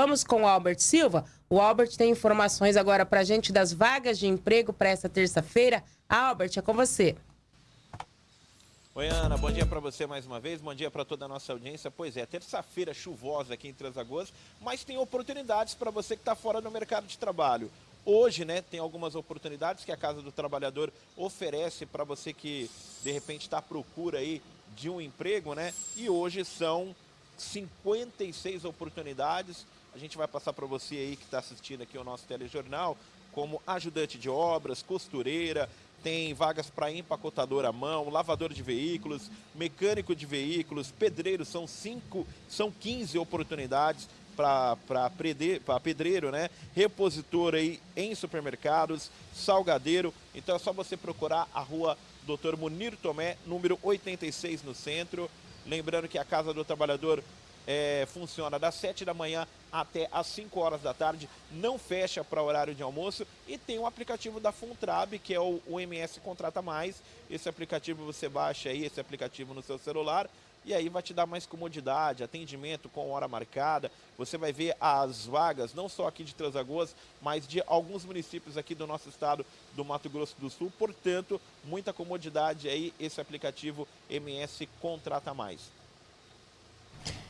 Vamos com o Albert Silva. O Albert tem informações agora para a gente das vagas de emprego para essa terça-feira. Albert, é com você. Oi, Ana, bom dia para você mais uma vez, bom dia para toda a nossa audiência. Pois é, terça-feira chuvosa aqui em Três Lagoas, mas tem oportunidades para você que está fora do mercado de trabalho. Hoje, né, tem algumas oportunidades que a Casa do Trabalhador oferece para você que, de repente, está à procura aí de um emprego, né? E hoje são 56 oportunidades. A gente vai passar para você aí que está assistindo aqui o nosso telejornal, como ajudante de obras, costureira, tem vagas para empacotador à mão, lavador de veículos, mecânico de veículos, pedreiro, são cinco, são 15 oportunidades para pedreiro, né? Repositor aí em supermercados, salgadeiro. Então é só você procurar a rua Dr. Munir Tomé, número 86 no centro. Lembrando que a Casa do Trabalhador é, funciona das 7 da manhã até as 5 horas da tarde, não fecha para horário de almoço e tem o um aplicativo da Funtrab, que é o, o MS Contrata Mais. Esse aplicativo você baixa aí, esse aplicativo no seu celular, e aí vai te dar mais comodidade, atendimento com hora marcada. Você vai ver as vagas, não só aqui de Transagoas, mas de alguns municípios aqui do nosso estado do Mato Grosso do Sul. Portanto, muita comodidade aí esse aplicativo MS Contrata Mais.